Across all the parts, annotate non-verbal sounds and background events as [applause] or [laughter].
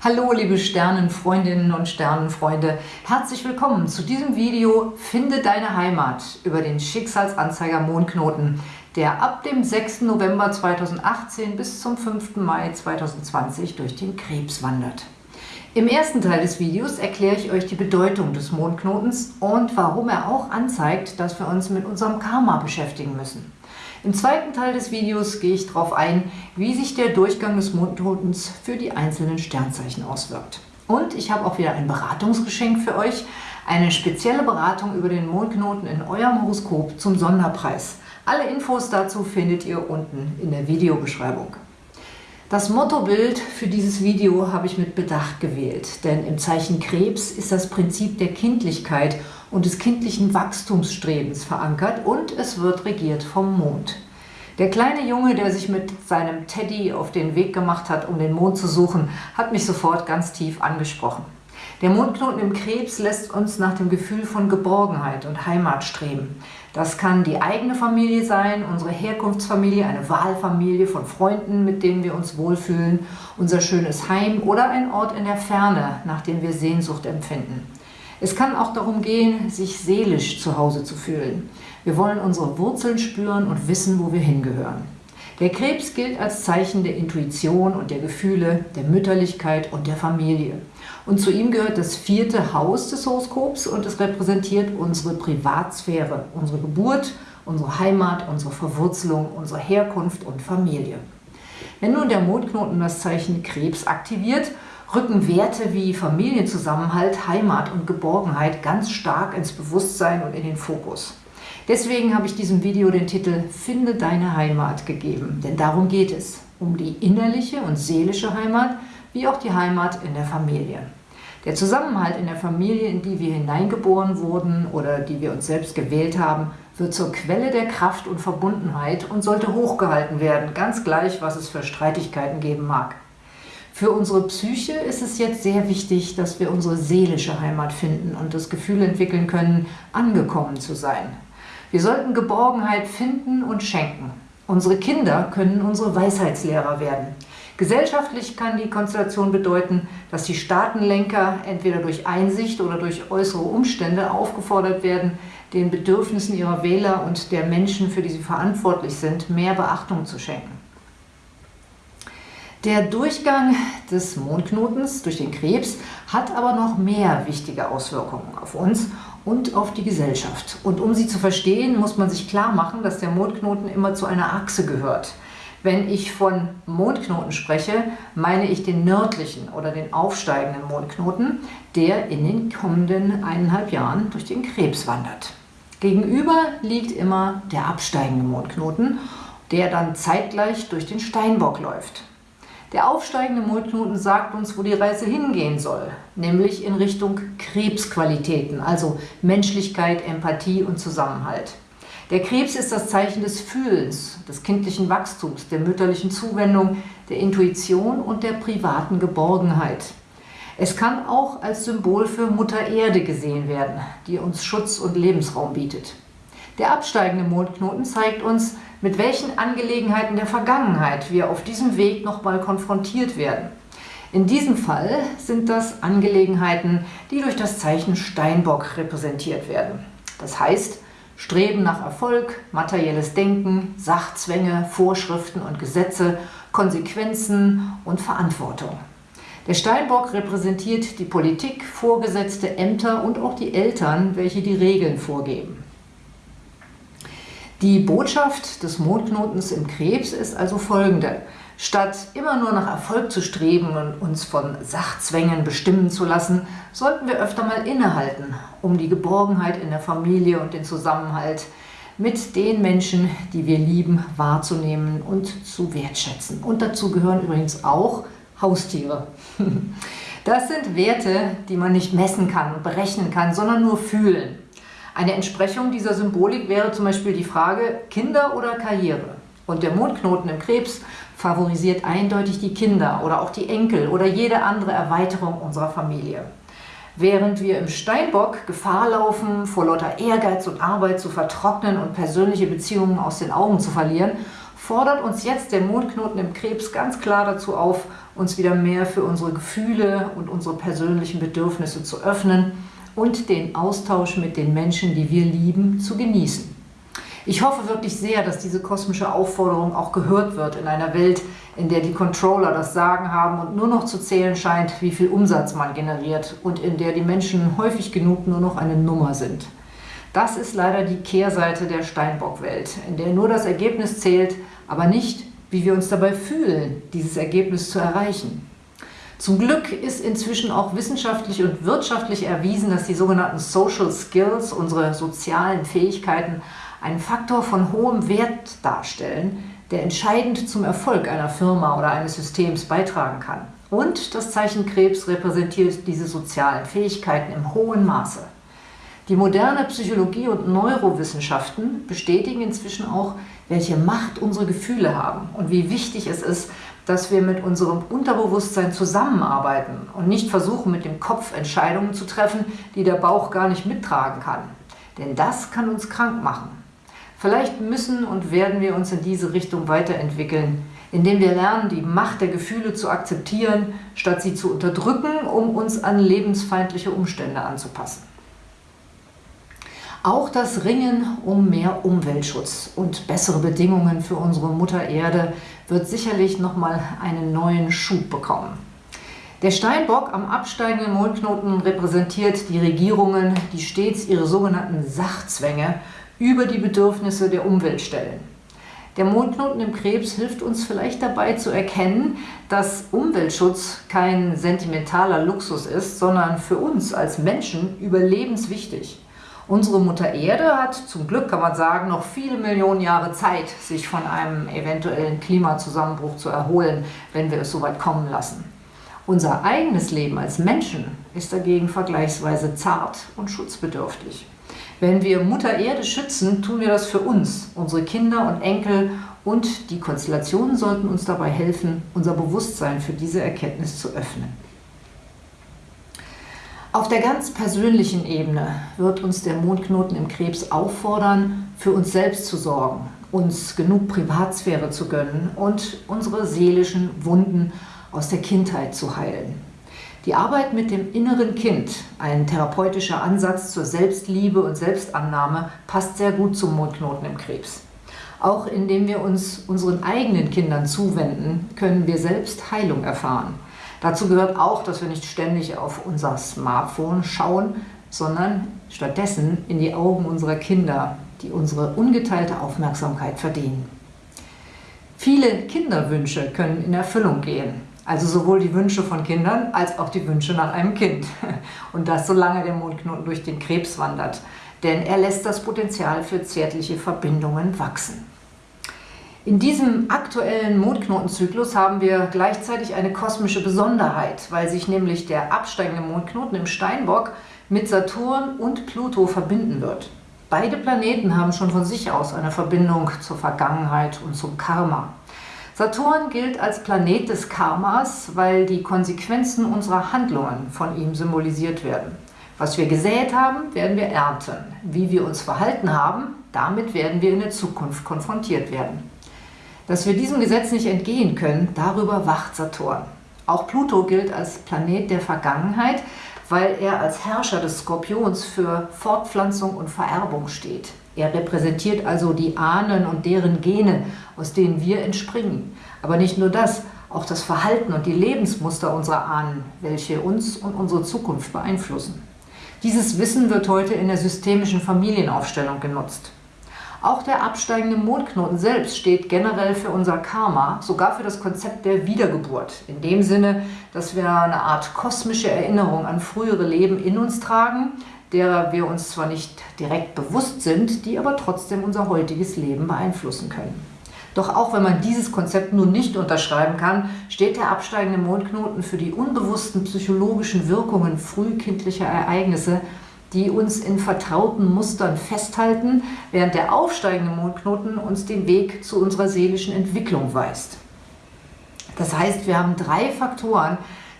Hallo liebe Sternenfreundinnen und Sternenfreunde, herzlich willkommen zu diesem Video Finde deine Heimat über den Schicksalsanzeiger Mondknoten, der ab dem 6. November 2018 bis zum 5. Mai 2020 durch den Krebs wandert. Im ersten Teil des Videos erkläre ich euch die Bedeutung des Mondknotens und warum er auch anzeigt, dass wir uns mit unserem Karma beschäftigen müssen. Im zweiten Teil des Videos gehe ich darauf ein, wie sich der Durchgang des Mondknotens für die einzelnen Sternzeichen auswirkt. Und ich habe auch wieder ein Beratungsgeschenk für euch, eine spezielle Beratung über den Mondknoten in eurem Horoskop zum Sonderpreis. Alle Infos dazu findet ihr unten in der Videobeschreibung. Das Mottobild für dieses Video habe ich mit Bedacht gewählt, denn im Zeichen Krebs ist das Prinzip der Kindlichkeit und des kindlichen Wachstumsstrebens verankert und es wird regiert vom Mond. Der kleine Junge, der sich mit seinem Teddy auf den Weg gemacht hat, um den Mond zu suchen, hat mich sofort ganz tief angesprochen. Der Mondknoten im Krebs lässt uns nach dem Gefühl von Geborgenheit und Heimat streben. Das kann die eigene Familie sein, unsere Herkunftsfamilie, eine Wahlfamilie von Freunden, mit denen wir uns wohlfühlen, unser schönes Heim oder ein Ort in der Ferne, nach dem wir Sehnsucht empfinden. Es kann auch darum gehen, sich seelisch zu Hause zu fühlen. Wir wollen unsere Wurzeln spüren und wissen, wo wir hingehören. Der Krebs gilt als Zeichen der Intuition und der Gefühle, der Mütterlichkeit und der Familie. Und zu ihm gehört das vierte Haus des Horoskops und es repräsentiert unsere Privatsphäre, unsere Geburt, unsere Heimat, unsere Verwurzelung, unsere Herkunft und Familie. Wenn nun der Mondknoten das Zeichen Krebs aktiviert, rücken Werte wie Familienzusammenhalt, Heimat und Geborgenheit ganz stark ins Bewusstsein und in den Fokus. Deswegen habe ich diesem Video den Titel Finde deine Heimat gegeben, denn darum geht es, um die innerliche und seelische Heimat, wie auch die Heimat in der Familie. Der Zusammenhalt in der Familie, in die wir hineingeboren wurden oder die wir uns selbst gewählt haben, wird zur Quelle der Kraft und Verbundenheit und sollte hochgehalten werden, ganz gleich, was es für Streitigkeiten geben mag. Für unsere Psyche ist es jetzt sehr wichtig, dass wir unsere seelische Heimat finden und das Gefühl entwickeln können, angekommen zu sein. Wir sollten Geborgenheit finden und schenken. Unsere Kinder können unsere Weisheitslehrer werden. Gesellschaftlich kann die Konstellation bedeuten, dass die Staatenlenker entweder durch Einsicht oder durch äußere Umstände aufgefordert werden, den Bedürfnissen ihrer Wähler und der Menschen, für die sie verantwortlich sind, mehr Beachtung zu schenken. Der Durchgang des Mondknotens durch den Krebs hat aber noch mehr wichtige Auswirkungen auf uns und auf die Gesellschaft. Und um sie zu verstehen, muss man sich klar machen, dass der Mondknoten immer zu einer Achse gehört. Wenn ich von Mondknoten spreche, meine ich den nördlichen oder den aufsteigenden Mondknoten, der in den kommenden eineinhalb Jahren durch den Krebs wandert. Gegenüber liegt immer der absteigende Mondknoten, der dann zeitgleich durch den Steinbock läuft. Der aufsteigende Mondknoten sagt uns, wo die Reise hingehen soll, nämlich in Richtung Krebsqualitäten, also Menschlichkeit, Empathie und Zusammenhalt. Der Krebs ist das Zeichen des Fühlens, des kindlichen Wachstums, der mütterlichen Zuwendung, der Intuition und der privaten Geborgenheit. Es kann auch als Symbol für Mutter Erde gesehen werden, die uns Schutz und Lebensraum bietet. Der absteigende Mondknoten zeigt uns, mit welchen Angelegenheiten der Vergangenheit wir auf diesem Weg nochmal konfrontiert werden. In diesem Fall sind das Angelegenheiten, die durch das Zeichen Steinbock repräsentiert werden. Das heißt, Streben nach Erfolg, materielles Denken, Sachzwänge, Vorschriften und Gesetze, Konsequenzen und Verantwortung. Der Steinbock repräsentiert die Politik, Vorgesetzte, Ämter und auch die Eltern, welche die Regeln vorgeben. Die Botschaft des Mondknotens im Krebs ist also folgende. Statt immer nur nach Erfolg zu streben und uns von Sachzwängen bestimmen zu lassen, sollten wir öfter mal innehalten, um die Geborgenheit in der Familie und den Zusammenhalt mit den Menschen, die wir lieben, wahrzunehmen und zu wertschätzen. Und dazu gehören übrigens auch Haustiere. [laughs] Das sind Werte, die man nicht messen kann und berechnen kann, sondern nur fühlen. Eine Entsprechung dieser Symbolik wäre zum Beispiel die Frage Kinder oder Karriere. Und der Mondknoten im Krebs favorisiert eindeutig die Kinder oder auch die Enkel oder jede andere Erweiterung unserer Familie. Während wir im Steinbock Gefahr laufen, vor lauter Ehrgeiz und Arbeit zu vertrocknen und persönliche Beziehungen aus den Augen zu verlieren, fordert uns jetzt der Mondknoten im Krebs ganz klar dazu auf, uns wieder mehr für unsere Gefühle und unsere persönlichen Bedürfnisse zu öffnen und den Austausch mit den Menschen, die wir lieben, zu genießen. Ich hoffe wirklich sehr, dass diese kosmische Aufforderung auch gehört wird in einer Welt, in der die Controller das Sagen haben und nur noch zu zählen scheint, wie viel Umsatz man generiert und in der die Menschen häufig genug nur noch eine Nummer sind. Das ist leider die Kehrseite der Steinbock-Welt, in der nur das Ergebnis zählt, aber nicht, wie wir uns dabei fühlen, dieses Ergebnis zu erreichen. Zum Glück ist inzwischen auch wissenschaftlich und wirtschaftlich erwiesen, dass die sogenannten Social Skills, unsere sozialen Fähigkeiten, einen Faktor von hohem Wert darstellen, der entscheidend zum Erfolg einer Firma oder eines Systems beitragen kann. Und das Zeichen Krebs repräsentiert diese sozialen Fähigkeiten im hohen Maße. Die moderne Psychologie und Neurowissenschaften bestätigen inzwischen auch, welche Macht unsere Gefühle haben und wie wichtig es ist, dass wir mit unserem Unterbewusstsein zusammenarbeiten und nicht versuchen, mit dem Kopf Entscheidungen zu treffen, die der Bauch gar nicht mittragen kann. Denn das kann uns krank machen. Vielleicht müssen und werden wir uns in diese Richtung weiterentwickeln, indem wir lernen, die Macht der Gefühle zu akzeptieren, statt sie zu unterdrücken, um uns an lebensfeindliche Umstände anzupassen. Auch das Ringen um mehr Umweltschutz und bessere Bedingungen für unsere Mutter Erde wird sicherlich nochmal einen neuen Schub bekommen. Der Steinbock am absteigenden Mondknoten repräsentiert die Regierungen, die stets ihre sogenannten Sachzwänge über die Bedürfnisse der Umwelt stellen. Der Mondknoten im Krebs hilft uns vielleicht dabei zu erkennen, dass Umweltschutz kein sentimentaler Luxus ist, sondern für uns als Menschen überlebenswichtig. Unsere Mutter Erde hat zum Glück, kann man sagen, noch viele Millionen Jahre Zeit, sich von einem eventuellen Klimazusammenbruch zu erholen, wenn wir es so weit kommen lassen. Unser eigenes Leben als Menschen ist dagegen vergleichsweise zart und schutzbedürftig. Wenn wir Mutter Erde schützen, tun wir das für uns, unsere Kinder und Enkel und die Konstellationen sollten uns dabei helfen, unser Bewusstsein für diese Erkenntnis zu öffnen. Auf der ganz persönlichen Ebene wird uns der Mondknoten im Krebs auffordern, für uns selbst zu sorgen, uns genug Privatsphäre zu gönnen und unsere seelischen Wunden aus der Kindheit zu heilen. Die Arbeit mit dem inneren Kind, ein therapeutischer Ansatz zur Selbstliebe und Selbstannahme, passt sehr gut zum Mondknoten im Krebs. Auch indem wir uns unseren eigenen Kindern zuwenden, können wir selbst Heilung erfahren. Dazu gehört auch, dass wir nicht ständig auf unser Smartphone schauen, sondern stattdessen in die Augen unserer Kinder, die unsere ungeteilte Aufmerksamkeit verdienen. Viele Kinderwünsche können in Erfüllung gehen, also sowohl die Wünsche von Kindern als auch die Wünsche nach einem Kind. [laughs] Und das solange der Mondknoten durch den Krebs wandert, denn er lässt das Potenzial für zärtliche Verbindungen wachsen. In diesem aktuellen Mondknotenzyklus haben wir gleichzeitig eine kosmische Besonderheit, weil sich nämlich der absteigende Mondknoten im Steinbock mit Saturn und Pluto verbinden wird. Beide Planeten haben schon von sich aus eine Verbindung zur Vergangenheit und zum Karma. Saturn gilt als Planet des Karmas, weil die Konsequenzen unserer Handlungen von ihm symbolisiert werden. Was wir gesät haben, werden wir ernten. Wie wir uns verhalten haben, damit werden wir in der Zukunft konfrontiert werden. Dass wir diesem Gesetz nicht entgehen können, darüber wacht Saturn. Auch Pluto gilt als Planet der Vergangenheit, weil er als Herrscher des Skorpions für Fortpflanzung und Vererbung steht. Er repräsentiert also die Ahnen und deren Gene, aus denen wir entspringen. Aber nicht nur das, auch das Verhalten und die Lebensmuster unserer Ahnen, welche uns und unsere Zukunft beeinflussen. Dieses Wissen wird heute in der systemischen Familienaufstellung genutzt. Auch der absteigende Mondknoten selbst steht generell für unser Karma, sogar für das Konzept der Wiedergeburt. In dem Sinne, dass wir eine Art kosmische Erinnerung an frühere Leben in uns tragen, derer wir uns zwar nicht direkt bewusst sind, die aber trotzdem unser heutiges Leben beeinflussen können. Doch auch wenn man dieses Konzept nun nicht unterschreiben kann, steht der absteigende Mondknoten für die unbewussten psychologischen Wirkungen frühkindlicher Ereignisse, die uns in vertrauten Mustern festhalten, während der aufsteigende Mondknoten uns den Weg zu unserer seelischen Entwicklung weist. Das heißt, wir haben drei Faktoren,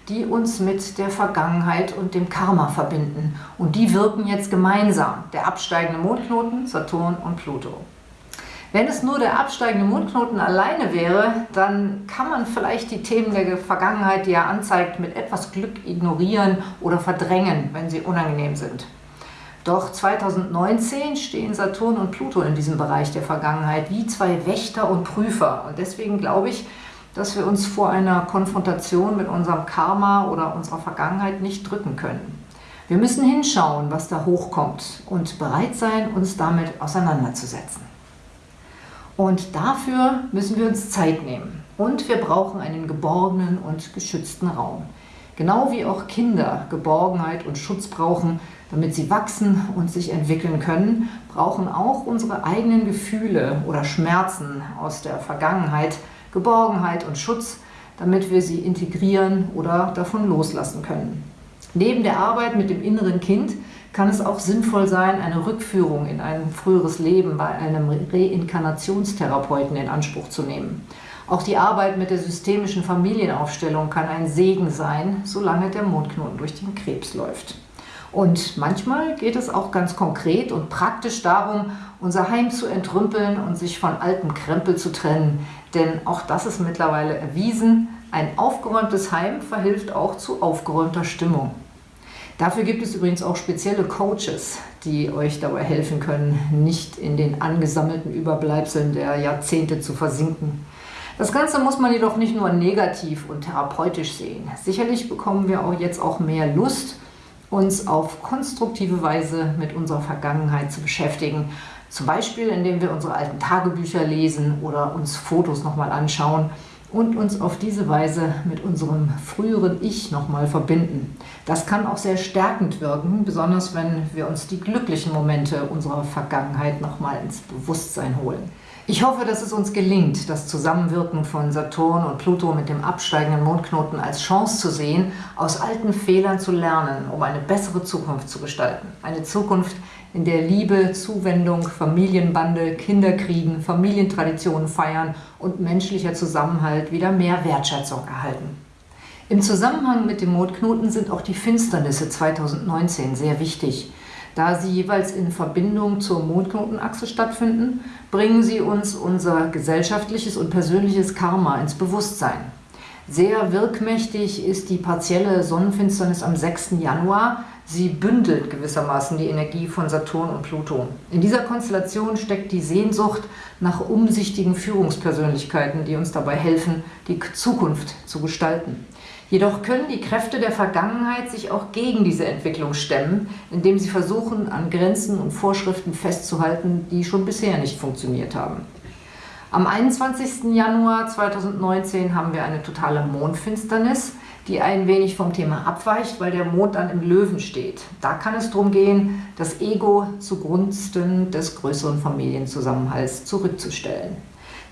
die uns mit der Vergangenheit und dem Karma verbinden. Und die wirken jetzt gemeinsam, der absteigende Mondknoten, Saturn und Pluto. Wenn es nur der absteigende Mondknoten alleine wäre, dann kann man vielleicht die Themen der Vergangenheit, die er anzeigt, mit etwas Glück ignorieren oder verdrängen, wenn sie unangenehm sind. Doch 2019 stehen Saturn und Pluto in diesem Bereich der Vergangenheit wie zwei Wächter und Prüfer. Und deswegen glaube ich, dass wir uns vor einer Konfrontation mit unserem Karma oder unserer Vergangenheit nicht drücken können. Wir müssen hinschauen, was da hochkommt und bereit sein, uns damit auseinanderzusetzen. Und dafür müssen wir uns Zeit nehmen. Und wir brauchen einen geborgenen und geschützten Raum. Genau wie auch Kinder Geborgenheit und Schutz brauchen, damit sie wachsen und sich entwickeln können, brauchen auch unsere eigenen Gefühle oder Schmerzen aus der Vergangenheit Geborgenheit und Schutz, damit wir sie integrieren oder davon loslassen können. Neben der Arbeit mit dem inneren Kind kann es auch sinnvoll sein, eine Rückführung in ein früheres Leben bei einem Reinkarnationstherapeuten in Anspruch zu nehmen. Auch die Arbeit mit der systemischen Familienaufstellung kann ein Segen sein, solange der Mondknoten durch den Krebs läuft. Und manchmal geht es auch ganz konkret und praktisch darum, unser Heim zu entrümpeln und sich von altem Krempel zu trennen. Denn auch das ist mittlerweile erwiesen, ein aufgeräumtes Heim verhilft auch zu aufgeräumter Stimmung. Dafür gibt es übrigens auch spezielle Coaches, die euch dabei helfen können, nicht in den angesammelten Überbleibseln der Jahrzehnte zu versinken. Das Ganze muss man jedoch nicht nur negativ und therapeutisch sehen. Sicherlich bekommen wir auch jetzt auch mehr Lust, uns auf konstruktive Weise mit unserer Vergangenheit zu beschäftigen. Zum Beispiel, indem wir unsere alten Tagebücher lesen oder uns Fotos nochmal anschauen und uns auf diese Weise mit unserem früheren Ich nochmal verbinden. Das kann auch sehr stärkend wirken, besonders wenn wir uns die glücklichen Momente unserer Vergangenheit nochmal ins Bewusstsein holen. Ich hoffe, dass es uns gelingt, das Zusammenwirken von Saturn und Pluto mit dem absteigenden Mondknoten als Chance zu sehen, aus alten Fehlern zu lernen, um eine bessere Zukunft zu gestalten. Eine Zukunft, in der Liebe, Zuwendung, Familienbande, Kinderkriegen, Familientraditionen feiern und menschlicher Zusammenhalt wieder mehr Wertschätzung erhalten. Im Zusammenhang mit dem Mondknoten sind auch die Finsternisse 2019 sehr wichtig. Da sie jeweils in Verbindung zur Mondknotenachse stattfinden, bringen sie uns unser gesellschaftliches und persönliches Karma ins Bewusstsein. Sehr wirkmächtig ist die partielle Sonnenfinsternis am 6. Januar, Sie bündelt gewissermaßen die Energie von Saturn und Pluto. In dieser Konstellation steckt die Sehnsucht nach umsichtigen Führungspersönlichkeiten, die uns dabei helfen, die Zukunft zu gestalten. Jedoch können die Kräfte der Vergangenheit sich auch gegen diese Entwicklung stemmen, indem sie versuchen, an Grenzen und Vorschriften festzuhalten, die schon bisher nicht funktioniert haben. Am 21. Januar 2019 haben wir eine totale Mondfinsternis die ein wenig vom Thema abweicht, weil der Mond dann im Löwen steht. Da kann es darum gehen, das Ego zugunsten des größeren Familienzusammenhalts zurückzustellen.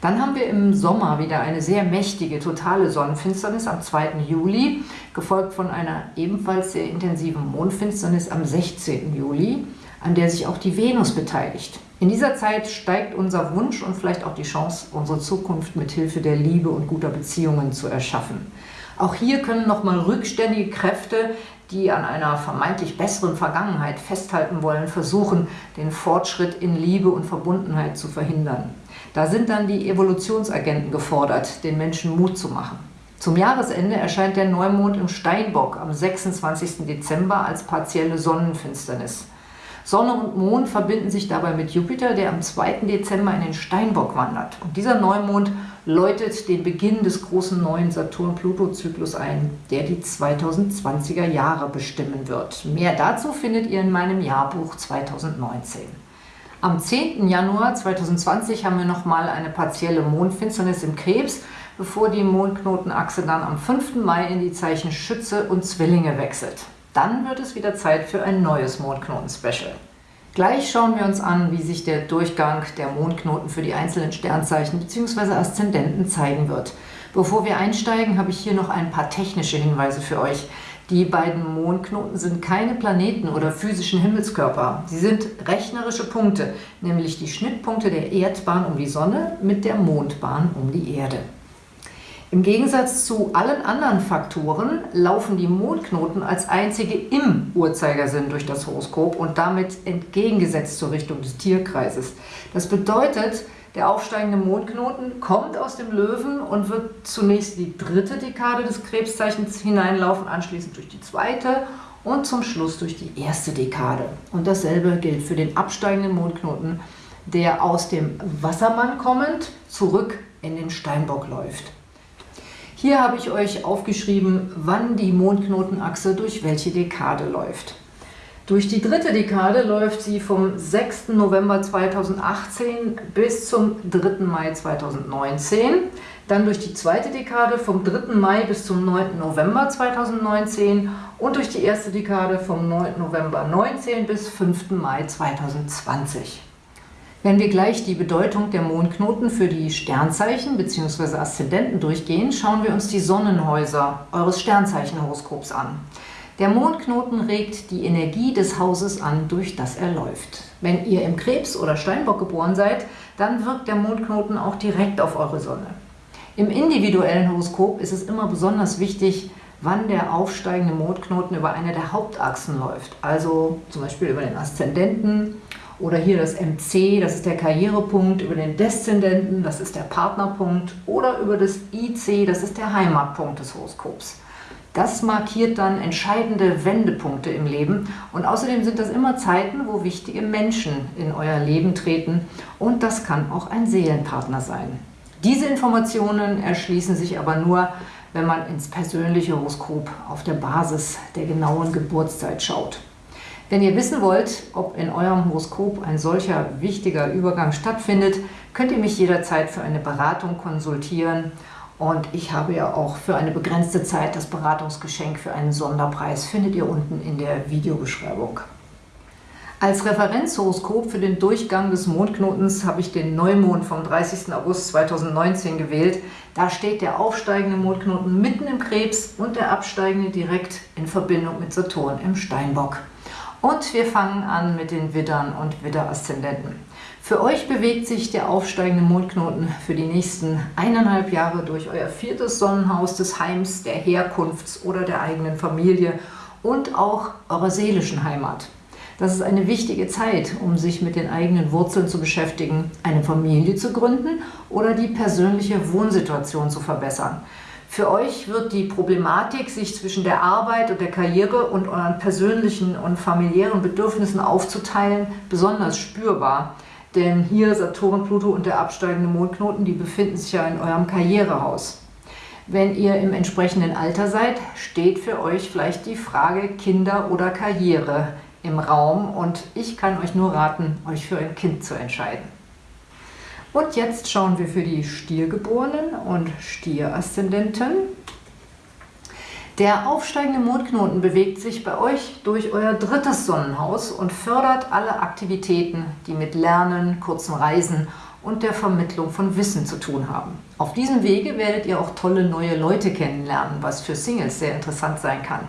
Dann haben wir im Sommer wieder eine sehr mächtige, totale Sonnenfinsternis am 2. Juli, gefolgt von einer ebenfalls sehr intensiven Mondfinsternis am 16. Juli, an der sich auch die Venus beteiligt. In dieser Zeit steigt unser Wunsch und vielleicht auch die Chance, unsere Zukunft mit Hilfe der Liebe und guter Beziehungen zu erschaffen. Auch hier können nochmal rückständige Kräfte, die an einer vermeintlich besseren Vergangenheit festhalten wollen, versuchen, den Fortschritt in Liebe und Verbundenheit zu verhindern. Da sind dann die Evolutionsagenten gefordert, den Menschen Mut zu machen. Zum Jahresende erscheint der Neumond im Steinbock am 26. Dezember als partielle Sonnenfinsternis. Sonne und Mond verbinden sich dabei mit Jupiter, der am 2. Dezember in den Steinbock wandert. Und dieser Neumond läutet den Beginn des großen neuen Saturn-Pluto-Zyklus ein, der die 2020er Jahre bestimmen wird. Mehr dazu findet ihr in meinem Jahrbuch 2019. Am 10. Januar 2020 haben wir nochmal eine partielle Mondfinsternis im Krebs, bevor die Mondknotenachse dann am 5. Mai in die Zeichen Schütze und Zwillinge wechselt. Dann wird es wieder Zeit für ein neues Mondknoten-Special. Gleich schauen wir uns an, wie sich der Durchgang der Mondknoten für die einzelnen Sternzeichen bzw. Aszendenten zeigen wird. Bevor wir einsteigen, habe ich hier noch ein paar technische Hinweise für euch. Die beiden Mondknoten sind keine Planeten oder physischen Himmelskörper. Sie sind rechnerische Punkte, nämlich die Schnittpunkte der Erdbahn um die Sonne mit der Mondbahn um die Erde. Im Gegensatz zu allen anderen Faktoren laufen die Mondknoten als einzige im Uhrzeigersinn durch das Horoskop und damit entgegengesetzt zur Richtung des Tierkreises. Das bedeutet, Der aufsteigende Mondknoten kommt aus dem Löwen und wird zunächst die dritte Dekade des Krebszeichens hineinlaufen, anschließend durch die zweite und zum Schluss durch die erste Dekade. Und dasselbe gilt für den absteigenden Mondknoten, der aus dem Wassermann kommend zurück in den Steinbock läuft. Hier habe ich euch aufgeschrieben, wann die Mondknotenachse durch welche Dekade läuft. Durch die dritte Dekade läuft sie vom 6. November 2018 bis zum 3. Mai 2019. Dann durch die zweite Dekade vom 3. Mai bis zum 9. November 2019 und durch die erste Dekade vom 9. November 19 bis 5. Mai 2020. Wenn wir gleich die Bedeutung der Mondknoten für die Sternzeichen bzw. Aszendenten durchgehen, schauen wir uns die Sonnenhäuser eures Sternzeichenhoroskops an. Der Mondknoten regt die Energie des Hauses an, durch das er läuft. Wenn ihr im Krebs oder Steinbock geboren seid, dann wirkt der Mondknoten auch direkt auf eure Sonne. Im individuellen Horoskop ist es immer besonders wichtig, wann der aufsteigende Mondknoten über eine der Hauptachsen läuft, also zum Beispiel über den Aszendenten oder hier das MC, das ist der Karrierepunkt, über den Deszendenten, das ist der Partnerpunkt oder über das IC, das ist der Heimatpunkt des Horoskops. Das markiert dann entscheidende Wendepunkte im Leben und außerdem sind das immer Zeiten, wo wichtige Menschen in euer Leben treten und das kann auch ein Seelenpartner sein. Diese Informationen erschließen sich aber nur, wenn man ins persönliche Horoskop auf der Basis der genauen Geburtszeit schaut. Wenn ihr wissen wollt, ob in eurem Horoskop ein solcher wichtiger Übergang stattfindet, könnt ihr mich jederzeit für eine Beratung konsultieren und ich habe ja auch für eine begrenzte Zeit das Beratungsgeschenk für einen Sonderpreis, findet ihr unten in der Videobeschreibung. Als Referenzhoroskop für den Durchgang des Mondknotens habe ich den Neumond vom 30. August 2019 gewählt. Da steht der aufsteigende Mondknoten mitten im Krebs und der absteigende direkt in Verbindung mit Saturn im Steinbock. Und wir fangen an mit den Widdern und Widder-Aszendenten. Für euch bewegt sich der aufsteigende Mondknoten für die nächsten eineinhalb Jahre durch euer viertes Sonnenhaus des Heims, der Herkunfts- oder der eigenen Familie und auch eurer seelischen Heimat. Das ist eine wichtige Zeit, um sich mit den eigenen Wurzeln zu beschäftigen, eine Familie zu gründen oder die persönliche Wohnsituation zu verbessern. Für euch wird die Problematik, sich zwischen der Arbeit und der Karriere und euren persönlichen und familiären Bedürfnissen aufzuteilen, besonders spürbar. Denn hier Saturn, Pluto und der absteigende Mondknoten, die befinden sich ja in eurem Karrierehaus. Wenn ihr im entsprechenden Alter seid, steht für euch vielleicht die Frage Kinder oder Karriere im Raum und ich kann euch nur raten, euch für ein Kind zu entscheiden. Und jetzt schauen wir für die Stiergeborenen und Stieraszendenten. Der aufsteigende Mondknoten bewegt sich bei euch durch euer drittes Sonnenhaus und fördert alle Aktivitäten, die mit Lernen, kurzen Reisen und der Vermittlung von Wissen zu tun haben. Auf diesem Wege werdet ihr auch tolle neue Leute kennenlernen, was für Singles sehr interessant sein kann.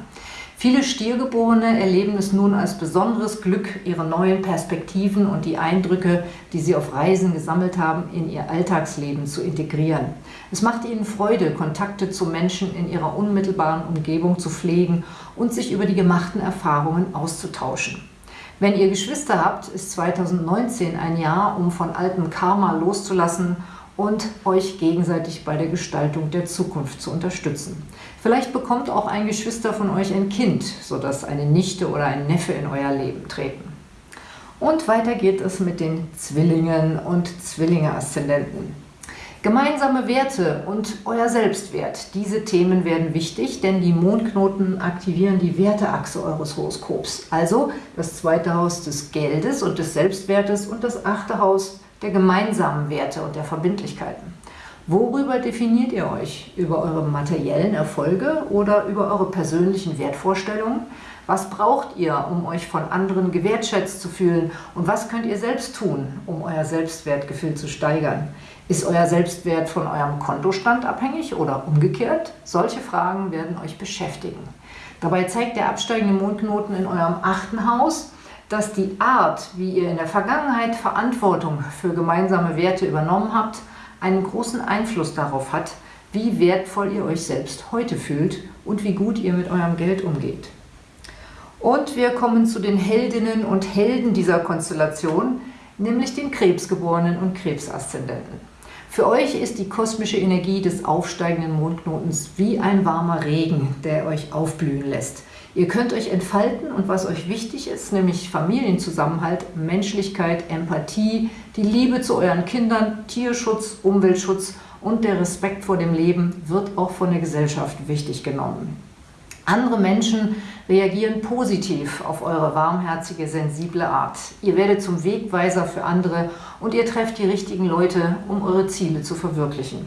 Viele Stiergeborene erleben es nun als besonderes Glück, ihre neuen Perspektiven und die Eindrücke, die sie auf Reisen gesammelt haben, in ihr Alltagsleben zu integrieren. Es macht ihnen Freude, Kontakte zu Menschen in ihrer unmittelbaren Umgebung zu pflegen und sich über die gemachten Erfahrungen auszutauschen. Wenn ihr Geschwister habt, ist 2019 ein Jahr, um von altem Karma loszulassen und euch gegenseitig bei der Gestaltung der Zukunft zu unterstützen. Vielleicht bekommt auch ein Geschwister von euch ein Kind, sodass eine Nichte oder ein Neffe in euer Leben treten. Und weiter geht es mit den Zwillingen und Zwillinge-Aszendenten. Gemeinsame Werte und euer Selbstwert. Diese Themen werden wichtig, denn die Mondknoten aktivieren die Werteachse eures Horoskops. Also das zweite Haus des Geldes und des Selbstwertes und das achte Haus der gemeinsamen Werte und der Verbindlichkeiten. Worüber definiert ihr euch? Über eure materiellen Erfolge oder über eure persönlichen Wertvorstellungen? Was braucht ihr, um euch von anderen gewertschätzt zu fühlen? Und was könnt ihr selbst tun, um euer Selbstwertgefühl zu steigern? Ist euer Selbstwert von eurem Kontostand abhängig oder umgekehrt? Solche Fragen werden euch beschäftigen. Dabei zeigt der absteigende Mondknoten in eurem achten Haus, dass die Art, wie ihr in der Vergangenheit Verantwortung für gemeinsame Werte übernommen habt, einen großen Einfluss darauf hat, wie wertvoll ihr euch selbst heute fühlt und wie gut ihr mit eurem Geld umgeht. Und wir kommen zu den Heldinnen und Helden dieser Konstellation. nämlich den Krebsgeborenen und Krebsaszendenten. Für euch ist die kosmische Energie des aufsteigenden Mondknotens wie ein warmer Regen, der euch aufblühen lässt. Ihr könnt euch entfalten und was euch wichtig ist, nämlich Familienzusammenhalt, Menschlichkeit, Empathie, die Liebe zu euren Kindern, Tierschutz, Umweltschutz und der Respekt vor dem Leben wird auch von der Gesellschaft wichtig genommen. Andere Menschen reagieren positiv auf eure warmherzige, sensible Art. Ihr werdet zum Wegweiser für andere und ihr trefft die richtigen Leute, um eure Ziele zu verwirklichen.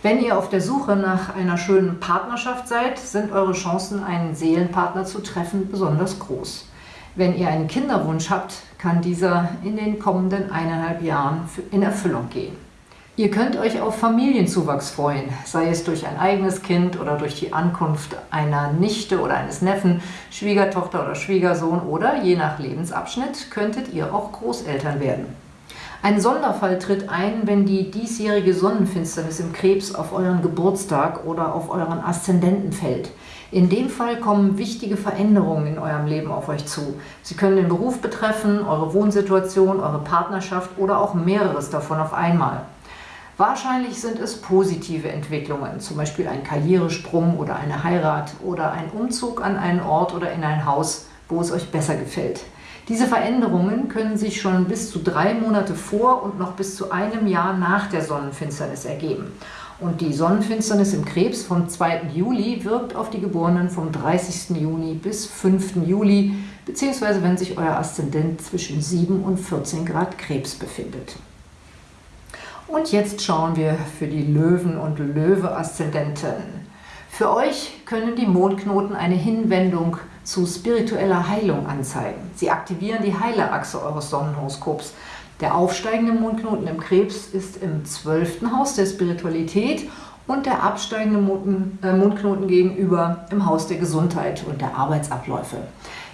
Wenn ihr auf der Suche nach einer schönen Partnerschaft seid, sind eure Chancen, einen Seelenpartner zu treffen, besonders groß. Wenn ihr einen Kinderwunsch habt, kann dieser in den kommenden eineinhalb Jahren in Erfüllung gehen. Ihr könnt euch auf Familienzuwachs freuen, sei es durch ein eigenes Kind oder durch die Ankunft einer Nichte oder eines Neffen, Schwiegertochter oder Schwiegersohn oder, je nach Lebensabschnitt, könntet ihr auch Großeltern werden. Ein Sonderfall tritt ein, wenn die diesjährige Sonnenfinsternis im Krebs auf euren Geburtstag oder auf euren Aszendenten fällt. In dem Fall kommen wichtige Veränderungen in eurem Leben auf euch zu. Sie können den Beruf betreffen, eure Wohnsituation, eure Partnerschaft oder auch mehreres davon auf einmal. Wahrscheinlich sind es positive Entwicklungen, zum Beispiel ein Karrieresprung oder eine Heirat oder ein Umzug an einen Ort oder in ein Haus, wo es euch besser gefällt. Diese Veränderungen können sich schon bis zu drei Monate vor und noch bis zu einem Jahr nach der Sonnenfinsternis ergeben. Und die Sonnenfinsternis im Krebs vom 2. Juli wirkt auf die Geborenen vom 30. Juni bis 5. Juli, beziehungsweise wenn sich euer Aszendent zwischen 7 und 14 Grad Krebs befindet. Und jetzt schauen wir für die Löwen und Löwe-Aszendenten. Für euch können die Mondknoten eine Hinwendung zu spiritueller Heilung anzeigen. Sie aktivieren die Heilerachse eures Sonnenhoroskops. Der aufsteigende Mondknoten im Krebs ist im 12. Haus der Spiritualität und der absteigende äh, Mondknoten gegenüber im Haus der Gesundheit und der Arbeitsabläufe.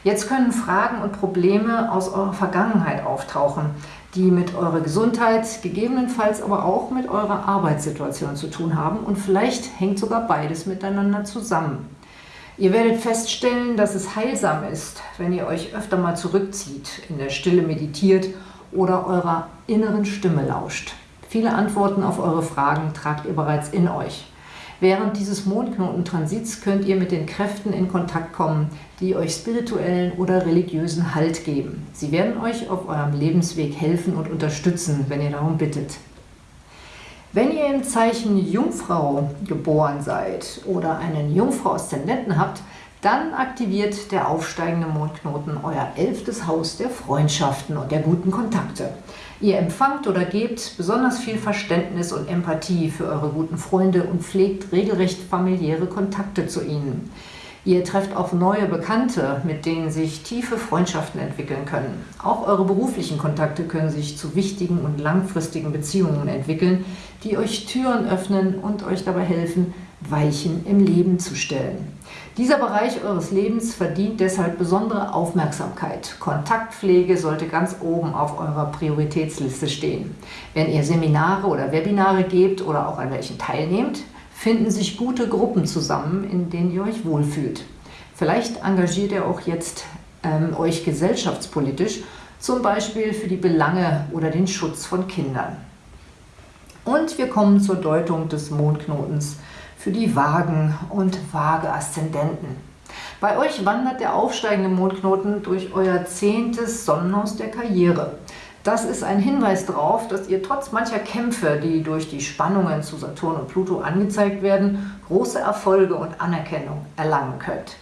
Jetzt können Fragen und Probleme aus eurer Vergangenheit auftauchen, die mit eurer Gesundheit, gegebenenfalls aber auch mit eurer Arbeitssituation zu tun haben und vielleicht hängt sogar beides miteinander zusammen. Ihr werdet feststellen, dass es heilsam ist, wenn ihr euch öfter mal zurückzieht, in der Stille meditiert oder eurer inneren Stimme lauscht. Viele Antworten auf eure Fragen tragt ihr bereits in euch. Während dieses Mondknotentransits könnt ihr mit den Kräften in Kontakt kommen, die euch spirituellen oder religiösen Halt geben. Sie werden euch auf eurem Lebensweg helfen und unterstützen, wenn ihr darum bittet. Wenn ihr im Zeichen Jungfrau geboren seid oder einen Jungfrau-Aszendenten habt, dann aktiviert der aufsteigende Mondknoten euer elftes Haus der Freundschaften und der guten Kontakte. Ihr empfangt oder gebt besonders viel Verständnis und Empathie für eure guten Freunde und pflegt regelrecht familiäre Kontakte zu ihnen. Ihr trefft auf neue Bekannte, mit denen sich tiefe Freundschaften entwickeln können. Auch eure beruflichen Kontakte können sich zu wichtigen und langfristigen Beziehungen entwickeln, die euch Türen öffnen und euch dabei helfen, Weichen im Leben zu stellen. Dieser Bereich eures Lebens verdient deshalb besondere Aufmerksamkeit. Kontaktpflege sollte ganz oben auf eurer Prioritätsliste stehen. Wenn ihr Seminare oder Webinare gebt oder auch an welchen teilnehmt, finden sich gute Gruppen zusammen, in denen ihr euch wohlfühlt. Vielleicht engagiert ihr auch jetzt ähm, euch gesellschaftspolitisch, zum Beispiel für die Belange oder den Schutz von Kindern. Und wir kommen zur Deutung des Mondknotens für die Wagen und Waage-Aszendenten. Bei euch wandert der aufsteigende Mondknoten durch euer zehntes Sonnenhaus der Karriere. Das ist ein Hinweis darauf, dass ihr trotz mancher Kämpfe, die durch die Spannungen zu Saturn und Pluto angezeigt werden, große Erfolge und Anerkennung erlangen könnt.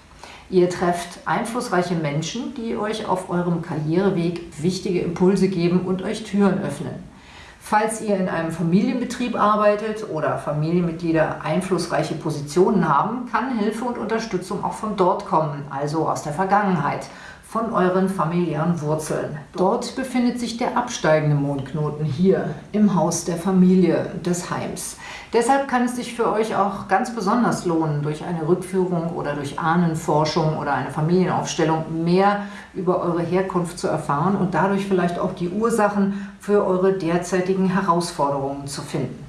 Ihr trefft einflussreiche Menschen, die euch auf eurem Karriereweg wichtige Impulse geben und euch Türen öffnen. Falls ihr in einem Familienbetrieb arbeitet oder Familienmitglieder einflussreiche Positionen haben, kann Hilfe und Unterstützung auch von dort kommen, also aus der Vergangenheit von euren familiären Wurzeln. Dort befindet sich der absteigende Mondknoten hier im Haus der Familie des Heims. Deshalb kann es sich für euch auch ganz besonders lohnen, durch eine Rückführung oder durch Ahnenforschung oder eine Familienaufstellung mehr über eure Herkunft zu erfahren und dadurch vielleicht auch die Ursachen für eure derzeitigen Herausforderungen zu finden.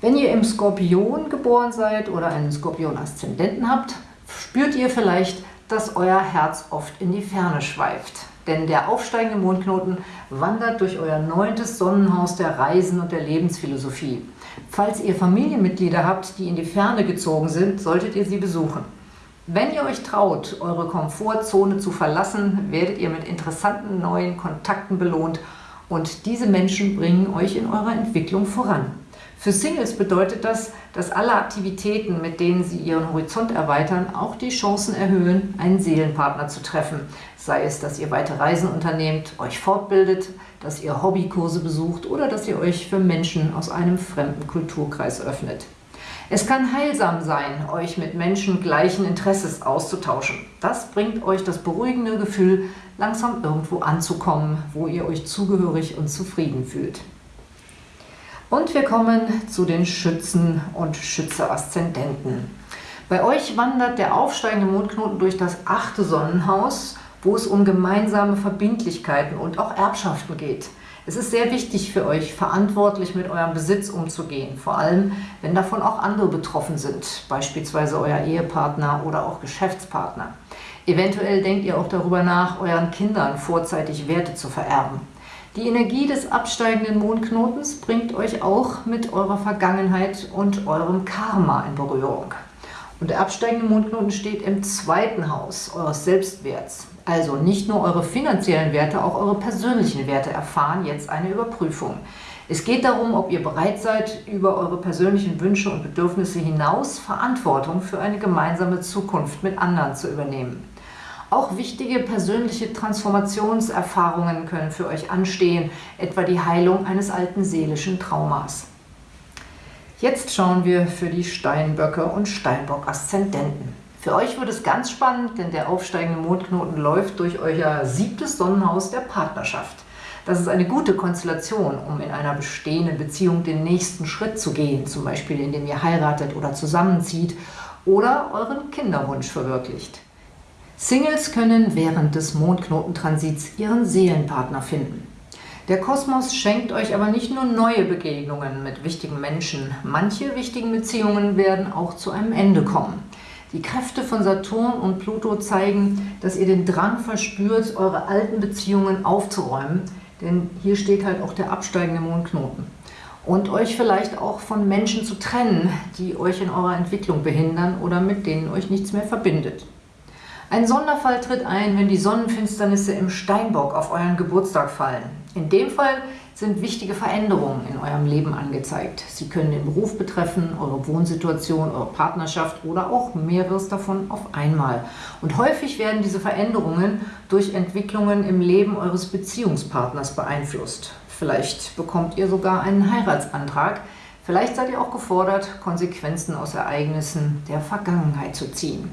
Wenn ihr im Skorpion geboren seid oder einen Skorpion-Aszendenten habt, spürt ihr vielleicht, dass euer Herz oft in die Ferne schweift. denn der aufsteigende Mondknoten wandert durch euer neuntes Sonnenhaus der Reisen und der Lebensphilosophie. Falls ihr Familienmitglieder habt, die in die Ferne gezogen sind, solltet ihr sie besuchen. Wenn ihr euch traut, eure Komfortzone zu verlassen, werdet ihr mit interessanten neuen Kontakten belohnt und diese Menschen bringen euch in eurer Entwicklung voran. Für Singles bedeutet das, dass alle Aktivitäten, mit denen sie ihren Horizont erweitern, auch die Chancen erhöhen, einen Seelenpartner zu treffen. Sei es, dass ihr weite Reisen unternehmt, euch fortbildet, dass ihr Hobbykurse besucht oder dass ihr euch für Menschen aus einem fremden Kulturkreis öffnet. Es kann heilsam sein, euch mit Menschen gleichen Interesses auszutauschen. Das bringt euch das beruhigende Gefühl, langsam irgendwo anzukommen, wo ihr euch zugehörig und zufrieden fühlt. Und wir kommen zu den Schützen und Schütze-Aszendenten. Bei euch wandert der aufsteigende Mondknoten durch das achte Sonnenhaus, wo es um gemeinsame Verbindlichkeiten und auch Erbschaften geht. Es ist sehr wichtig für euch, verantwortlich mit eurem Besitz umzugehen, vor allem wenn davon auch andere betroffen sind, beispielsweise euer Ehepartner oder auch Geschäftspartner. Eventuell denkt ihr auch darüber nach, euren Kindern vorzeitig Werte zu vererben. Die Energie des absteigenden Mondknotens bringt euch auch mit eurer Vergangenheit und eurem Karma in Berührung. Und der absteigende Mondknoten steht im zweiten Haus eures Selbstwerts. Also nicht nur eure finanziellen Werte, auch eure persönlichen Werte erfahren jetzt eine Überprüfung. Es geht darum, ob ihr bereit seid, über eure persönlichen Wünsche und Bedürfnisse hinaus Verantwortung für eine gemeinsame Zukunft mit anderen zu übernehmen. Auch wichtige persönliche Transformationserfahrungen können für euch anstehen, etwa die Heilung eines alten seelischen Traumas. Jetzt schauen wir für die Steinböcke und Steinbock-Aszendenten. Für euch wird es ganz spannend, denn der aufsteigende Mondknoten läuft durch euer siebtes Sonnenhaus der Partnerschaft. Das ist eine gute Konstellation, um in einer bestehenden Beziehung den nächsten Schritt zu gehen, zum Beispiel indem ihr heiratet oder zusammenzieht oder euren Kinderwunsch verwirklicht. Singles können während des Mondknotentransits ihren Seelenpartner finden. Der Kosmos schenkt euch aber nicht nur neue Begegnungen mit wichtigen Menschen. Manche wichtigen Beziehungen werden auch zu einem Ende kommen. Die Kräfte von Saturn und Pluto zeigen, dass ihr den Drang verspürt, eure alten Beziehungen aufzuräumen, denn hier steht halt auch der absteigende Mondknoten. Und euch vielleicht auch von Menschen zu trennen, die euch in eurer Entwicklung behindern oder mit denen euch nichts mehr verbindet. Ein Sonderfall tritt ein, wenn die Sonnenfinsternisse im Steinbock auf euren Geburtstag fallen. In dem Fall sind wichtige Veränderungen in eurem Leben angezeigt. Sie können den Beruf betreffen, eure Wohnsituation, eure Partnerschaft oder auch mehreres davon auf einmal. Und häufig werden diese Veränderungen durch Entwicklungen im Leben eures Beziehungspartners beeinflusst. Vielleicht bekommt ihr sogar einen Heiratsantrag. Vielleicht seid ihr auch gefordert, Konsequenzen aus Ereignissen der Vergangenheit zu ziehen.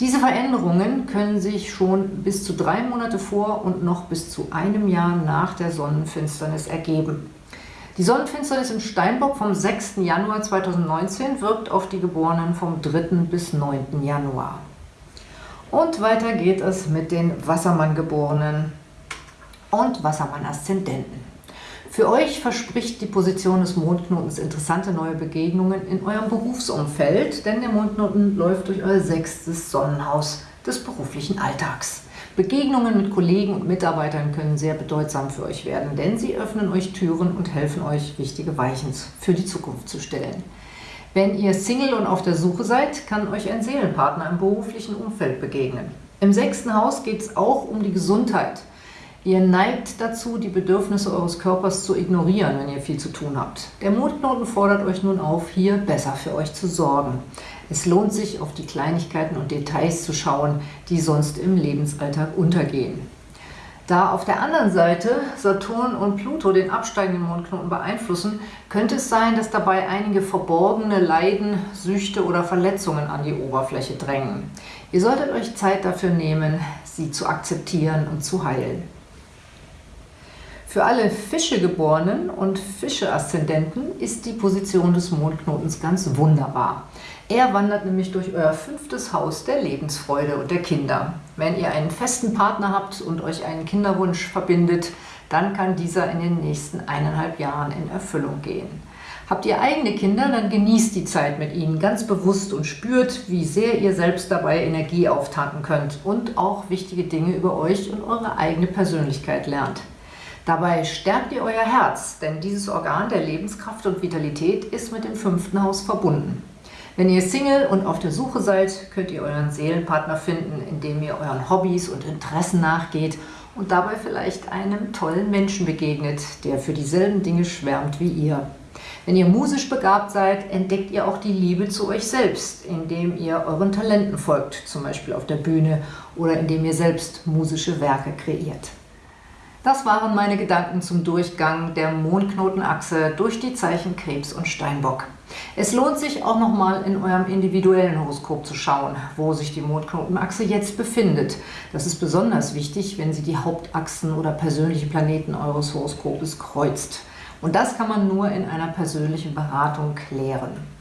Diese Veränderungen können sich schon bis zu drei Monate vor und noch bis zu einem Jahr nach der Sonnenfinsternis ergeben. Die Sonnenfinsternis im Steinbock vom 6. Januar 2019 wirkt auf die Geborenen vom 3. bis 9. Januar. Und weiter geht es mit den Wassermann-Geborenen und Wassermann-Aszendenten. Für euch verspricht die Position des Mondknotens interessante neue Begegnungen in eurem Berufsumfeld, denn der Mondknoten läuft durch euer sechstes Sonnenhaus des beruflichen Alltags. Begegnungen mit Kollegen und Mitarbeitern können sehr bedeutsam für euch werden, denn sie öffnen euch Türen und helfen euch, wichtige Weichen für die Zukunft zu stellen. Wenn ihr Single und auf der Suche seid, kann euch ein Seelenpartner im beruflichen Umfeld begegnen. Im sechsten Haus geht es auch um die Gesundheit – Ihr neigt dazu, die Bedürfnisse eures Körpers zu ignorieren, wenn ihr viel zu tun habt. Der Mondknoten fordert euch nun auf, hier besser für euch zu sorgen. Es lohnt sich, auf die Kleinigkeiten und Details zu schauen, die sonst im Lebensalltag untergehen. Da auf der anderen Seite Saturn und Pluto den absteigenden Mondknoten beeinflussen, könnte es sein, dass dabei einige verborgene Leiden, Süchte oder Verletzungen an die Oberfläche drängen. Ihr solltet euch Zeit dafür nehmen, sie zu akzeptieren und zu heilen. Für alle Fischegeborenen und Fische-Aszendenten ist die Position des Mondknotens ganz wunderbar. Er wandert nämlich durch euer fünftes Haus der Lebensfreude und der Kinder. Wenn ihr einen festen Partner habt und euch einen Kinderwunsch verbindet, dann kann dieser in den nächsten eineinhalb Jahren in Erfüllung gehen. Habt ihr eigene Kinder, dann genießt die Zeit mit ihnen ganz bewusst und spürt, wie sehr ihr selbst dabei Energie auftanken könnt und auch wichtige Dinge über euch und eure eigene Persönlichkeit lernt. Dabei stärkt ihr euer Herz, denn dieses Organ der Lebenskraft und Vitalität ist mit dem fünften Haus verbunden. Wenn ihr Single und auf der Suche seid, könnt ihr euren Seelenpartner finden, indem ihr euren Hobbys und Interessen nachgeht und dabei vielleicht einem tollen Menschen begegnet, der für dieselben Dinge schwärmt wie ihr. Wenn ihr musisch begabt seid, entdeckt ihr auch die Liebe zu euch selbst, indem ihr euren Talenten folgt, zum Beispiel auf der Bühne oder indem ihr selbst musische Werke kreiert. Das waren meine Gedanken zum Durchgang der Mondknotenachse durch die Zeichen Krebs und Steinbock. Es lohnt sich auch nochmal in eurem individuellen Horoskop zu schauen, wo sich die Mondknotenachse jetzt befindet. Das ist besonders wichtig, wenn sie die Hauptachsen oder persönliche Planeten eures Horoskopes kreuzt. Und das kann man nur in einer persönlichen Beratung klären.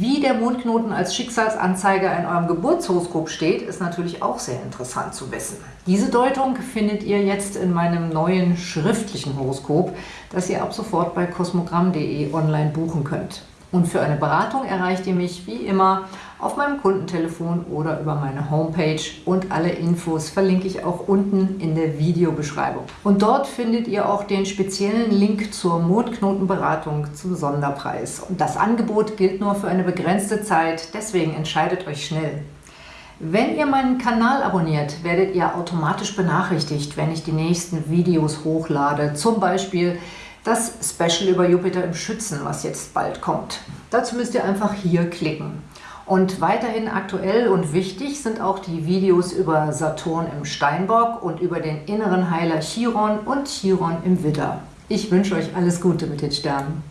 Wie der Mondknoten als Schicksalsanzeiger in eurem Geburtshoroskop steht, ist natürlich auch sehr interessant zu wissen. Diese Deutung findet ihr jetzt in meinem neuen schriftlichen Horoskop, das ihr ab sofort bei kosmogramm.de online buchen könnt. Und für eine Beratung erreicht ihr mich wie immer auf meinem Kundentelefon oder über meine Homepage und alle Infos verlinke ich auch unten in der Videobeschreibung. Und dort findet ihr auch den speziellen Link zur Mondknotenberatung zum Sonderpreis. Und das Angebot gilt nur für eine begrenzte Zeit, deswegen entscheidet euch schnell. Wenn ihr meinen Kanal abonniert, werdet ihr automatisch benachrichtigt, wenn ich die nächsten Videos hochlade. Zum Beispiel das Special über Jupiter im Schützen, was jetzt bald kommt. Dazu müsst ihr einfach hier klicken. Und weiterhin aktuell und wichtig sind auch die Videos über Saturn im Steinbock und über den inneren Heiler Chiron und Chiron im Widder. Ich wünsche euch alles Gute mit den Sternen.